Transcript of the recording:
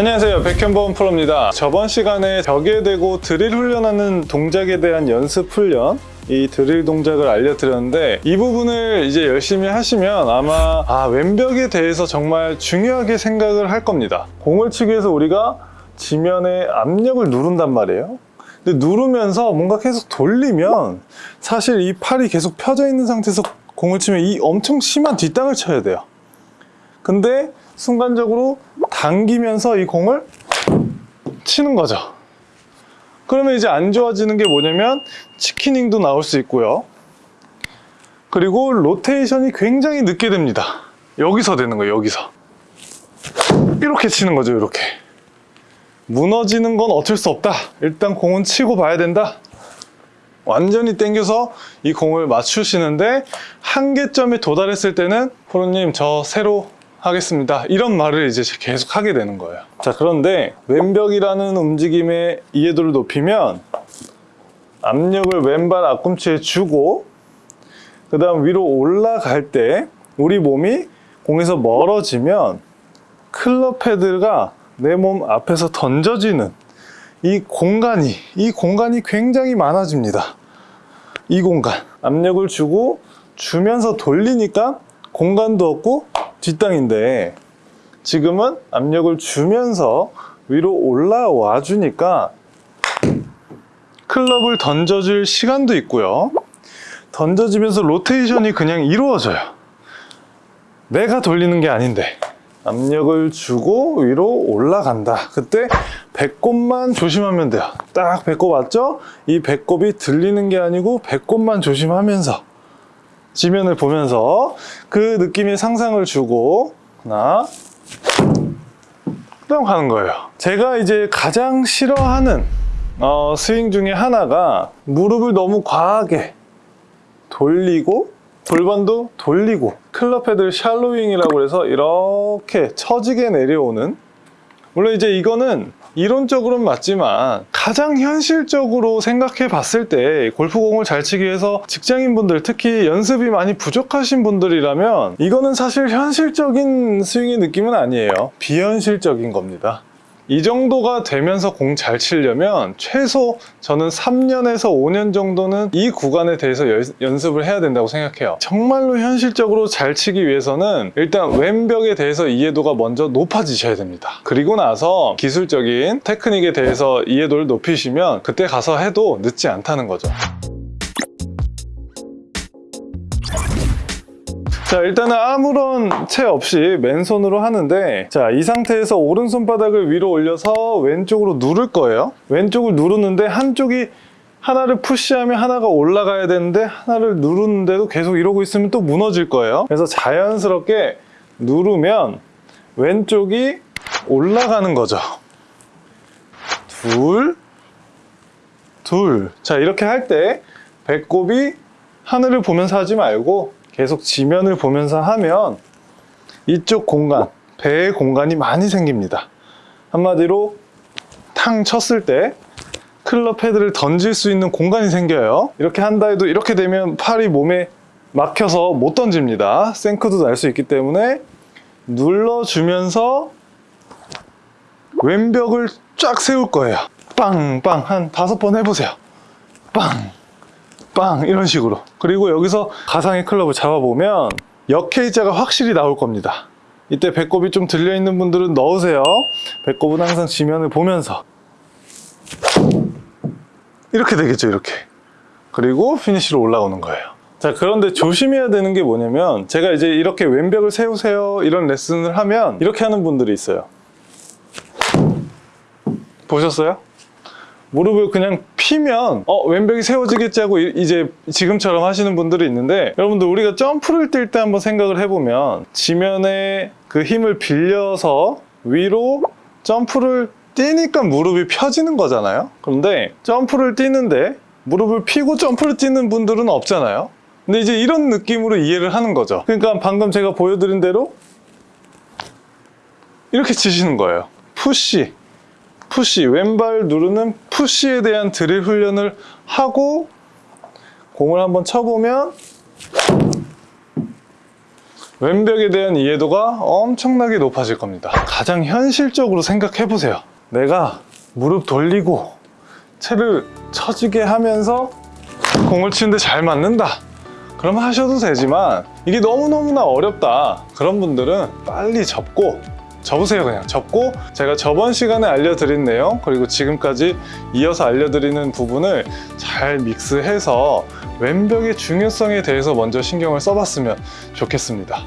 안녕하세요. 백현범 프로입니다. 저번 시간에 벽에 대고 드릴 훈련하는 동작에 대한 연습 훈련 이 드릴 동작을 알려드렸는데 이 부분을 이제 열심히 하시면 아마 아 왼벽에 대해서 정말 중요하게 생각을 할 겁니다. 공을 치기 위해서 우리가 지면에 압력을 누른단 말이에요. 근데 누르면서 뭔가 계속 돌리면 사실 이 팔이 계속 펴져 있는 상태에서 공을 치면 이 엄청 심한 뒷땅을 쳐야 돼요. 근데 순간적으로 당기면서 이 공을 치는 거죠. 그러면 이제 안 좋아지는 게 뭐냐면 치키닝도 나올 수 있고요. 그리고 로테이션이 굉장히 늦게 됩니다. 여기서 되는 거예요, 여기서. 이렇게 치는 거죠, 이렇게. 무너지는 건 어쩔 수 없다. 일단 공은 치고 봐야 된다. 완전히 당겨서 이 공을 맞추시는데 한계점에 도달했을 때는 프로님 저 새로 하겠습니다. 이런 말을 이제 계속 하게 되는 거예요. 자, 그런데 왼벽이라는 움직임의 이해도를 높이면 압력을 왼발 앞꿈치에 주고 그 다음 위로 올라갈 때 우리 몸이 공에서 멀어지면 클럽 패드가 내 몸 앞에서 던져지는 이 공간이 이 공간이 굉장히 많아집니다. 이 공간 압력을 주고 주면서 돌리니까 공간도 없고 뒷땅인데 지금은 압력을 주면서 위로 올라와 주니까 클럽을 던져줄 시간도 있고요. 던져지면서 로테이션이 그냥 이루어져요. 내가 돌리는 게 아닌데 압력을 주고 위로 올라간다. 그때 배꼽만 조심하면 돼요. 딱 배꼽 맞죠? 이 배꼽이 들리는 게 아니고 배꼽만 조심하면서 지면을 보면서 그 느낌의 상상을 주고 하나 그냥 가는 거예요. 제가 이제 가장 싫어하는 어, 스윙 중에 하나가 무릎을 너무 과하게 돌리고 골반도 돌리고 클럽 헤드 shallowing이라고 해서 이렇게 처지게 내려오는 물론 이제 이거는 이론적으로는 맞지만 가장 현실적으로 생각해 봤을 때 골프공을 잘 치기 위해서 직장인분들 특히 연습이 많이 부족하신 분들이라면 이거는 사실 현실적인 스윙의 느낌은 아니에요. 비현실적인 겁니다 이 정도가 되면서 공 잘 치려면 최소 저는 3년에서 5년 정도는 이 구간에 대해서 연, 습을 해야 된다고 생각해요. 정말로 현실적으로 잘 치기 위해서는 일단 왼벽에 대해서 이해도가 먼저 높아지셔야 됩니다. 그리고 나서 기술적인 테크닉에 대해서 이해도를 높이시면 그때 가서 해도 늦지 않다는 거죠 자 일단은 아무런 채 없이 맨손으로 하는데 자 이 상태에서 오른손 바닥을 위로 올려서 왼쪽으로 누를 거예요. 왼쪽을 누르는데 한쪽이 하나를 푸시하면 하나가 올라가야 되는데 하나를 누르는데도 계속 이러고 있으면 또 무너질 거예요. 그래서 자연스럽게 누르면 왼쪽이 올라가는 거죠. 둘, 둘. 자 이렇게 할 때 배꼽이 하늘을 보면서 하지 말고 계속 지면을 보면서 하면 이쪽 공간, 배의 공간이 많이 생깁니다. 한마디로 탕 쳤을 때 클럽 패드를 던질 수 있는 공간이 생겨요. 이렇게 한다 해도 이렇게 되면 팔이 몸에 막혀서 못 던집니다. 생크도 날 수 있기 때문에 눌러주면서 왼벽을 쫙 세울 거예요. 빵빵 한 다섯 번 해보세요. 빵 빵 이런 식으로. 그리고 여기서 가상의 클럽을 잡아보면 역회자가 확실히 나올 겁니다. 이때 배꼽이 좀 들려있는 분들은 넣으세요. 배꼽은 항상 지면을 보면서. 이렇게 되겠죠 이렇게. 그리고 피니쉬로 올라오는 거예요. 자 그런데 조심해야 되는 게 뭐냐면 제가 이제 이렇게 왼벽을 세우세요 이런 레슨을 하면 이렇게 하는 분들이 있어요. 보셨어요? 무릎을 그냥 피면 어 왼벽이 세워지겠지 하고 이제 지금처럼 하시는 분들이 있는데 여러분들 우리가 점프를 뛸 때 한번 생각을 해보면 지면에 그 힘을 빌려서 위로 점프를 뛰니까 무릎이 펴지는 거잖아요? 그런데 점프를 뛰는데 무릎을 피고 점프를 뛰는 분들은 없잖아요? 근데 이제 이런 느낌으로 이해를 하는 거죠. 그러니까 방금 제가 보여드린 대로 이렇게 치시는 거예요. 푸시 푸시, 왼발 누르는 푸시에 대한 드릴 훈련을 하고 공을 한번 쳐보면 왼벽에 대한 이해도가 엄청나게 높아질 겁니다. 가장 현실적으로 생각해 보세요. 내가 무릎 돌리고 채를 쳐주게 하면서 공을 치는데 잘 맞는다. 그럼 하셔도 되지만 이게 너무너무나 어렵다. 그런 분들은 빨리 접고 접으세요 그냥. 접고 제가 저번 시간에 알려드린 내용 그리고 지금까지 이어서 알려드리는 부분을 잘 믹스해서 왼벽의 중요성에 대해서 먼저 신경을 써봤으면 좋겠습니다